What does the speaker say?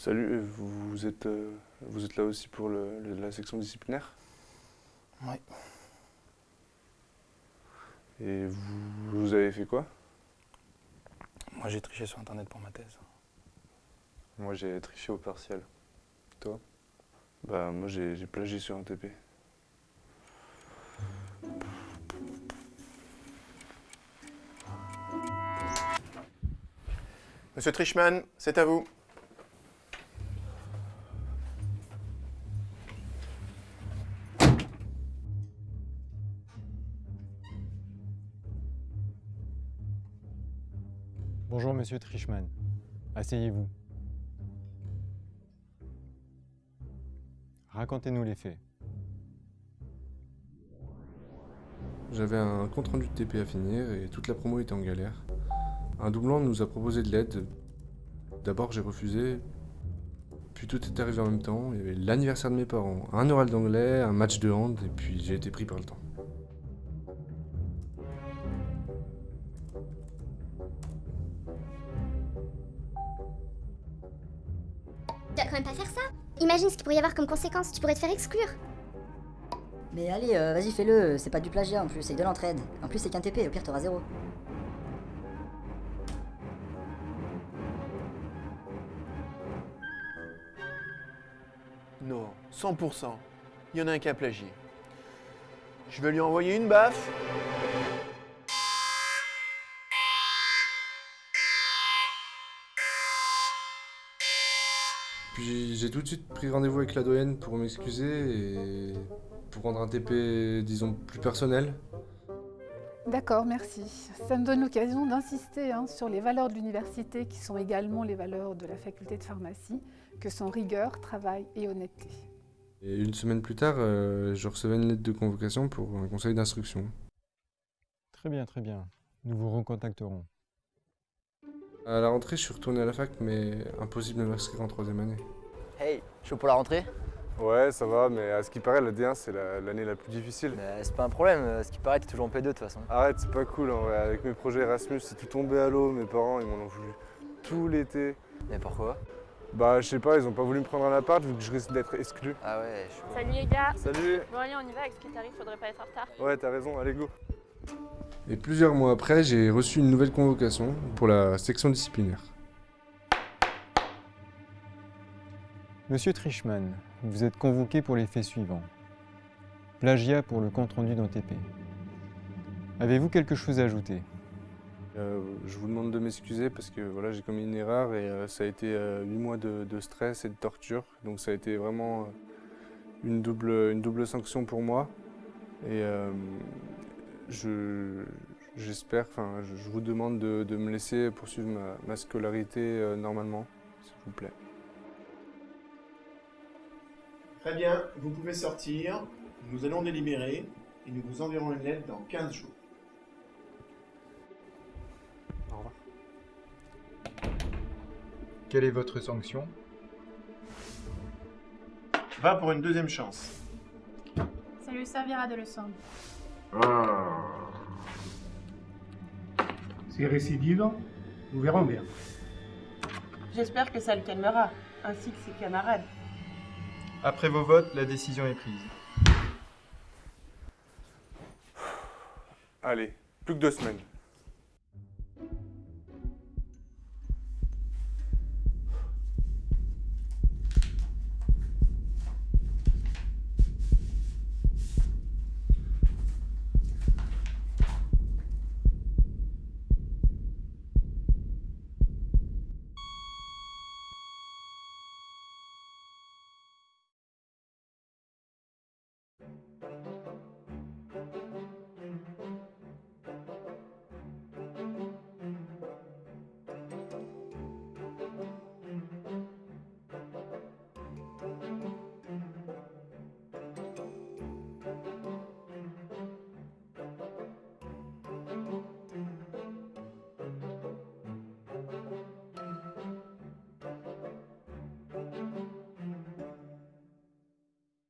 Salut, euh, vous, êtes, euh, vous êtes là aussi pour le- la section disciplinaire? Oui. Et vous, vous avez fait quoi? Moi, j'ai triché sur Internet pour ma thèse. Moi j'ai triché au partiel. Toi? Bah moi j'ai j'ai plagié sur un TP. Monsieur Trichman, c'est à vous. Bonjour Monsieur Trichman. Asseyez-vous. Racontez-nous les faits. J'avais un compte rendu de TP à finir et toute la promo était en galère. Un doublon nous a proposé de l'aide. D'abord j'ai refusé, puis tout est arrivé en même temps. Il y avait l'anniversaire de mes parents, un oral d'anglais, un match de hand et puis j'ai été pris par le temps. Tu vas quand même pas faire ça Imagine ce qu'il pourrait y avoir comme conséquence, tu pourrais te faire exclure. Mais allez, euh, vas-y, fais-le, c'est pas du plagiat en plus, c'est de l'entraide. En plus, c'est qu'un TP, au pire, t'auras zéro. Non, 100%. Il y en a un qui a plagié. Je vais lui envoyer une baffe. Puis j'ai tout de suite pris rendez-vous avec la doyenne pour m'excuser et pour rendre un TP, disons, plus personnel. D'accord, merci. Ça me donne l'occasion d'insister hein, sur les valeurs de l'université qui sont également les valeurs de la faculté de pharmacie, que sont rigueur, travail et honnêteté. Et une semaine plus tard, euh, je recevais une lettre de convocation pour un conseil d'instruction. Très bien, très bien. Nous vous recontacterons. À la rentrée, je suis retourné à la fac, mais impossible de m'inscrire en troisième année. Hey, chaud pour la rentrée? Ouais, ça va, mais à ce qui paraît, la D1, c'est la- l'année la, plus difficile. Mais c'est pas un problème, euh, ce qui paraît, t'es toujours en P2 de toute façon. Arrête, c'est pas cool en vrai. Avec mes projets Erasmus, c'est tout tombé à l'eau. Mes parents, ils m'en ont voulu tout l'été. Mais pourquoi? Bah, je sais pas, ils ont pas voulu me prendre un appart vu que je risque d'être exclu. Ah ouais, je suis... Salut les gars Salut Bon allez on y va, avec ce qui t'arrive, faudrait pas être en retard. Ouais, t'as raison, allez go Et plusieurs mois après, j'ai reçu une nouvelle convocation pour la section disciplinaire. Monsieur Trichman, vous êtes convoqué pour les faits suivants. Plagiat pour le compte-rendu d'un TP. Avez-vous quelque chose à ajouter? Euh, je vous demande de m'excuser parce que voilà, j'ai commis une erreur et euh, ça a été 8 mois de, de stress et de torture. Donc ça a été vraiment euh, une, double, une double sanction pour moi. Et euh, je- j'espère, enfin, je, je vous demande de, de me laisser poursuivre ma, ma scolarité euh, normalement, s'il vous plaît. Très bien, vous pouvez sortir. Nous allons délibérer et nous vous enverrons une lettre dans 15 jours. Au revoir. Quelle est votre sanction? Va pour une deuxième chance. Ça lui servira de leçon. C'est récidive, nous verrons bien. J'espère que ça le calmera, ainsi que ses camarades. Après vos votes, la décision est prise. Allez, plus que deux semaines.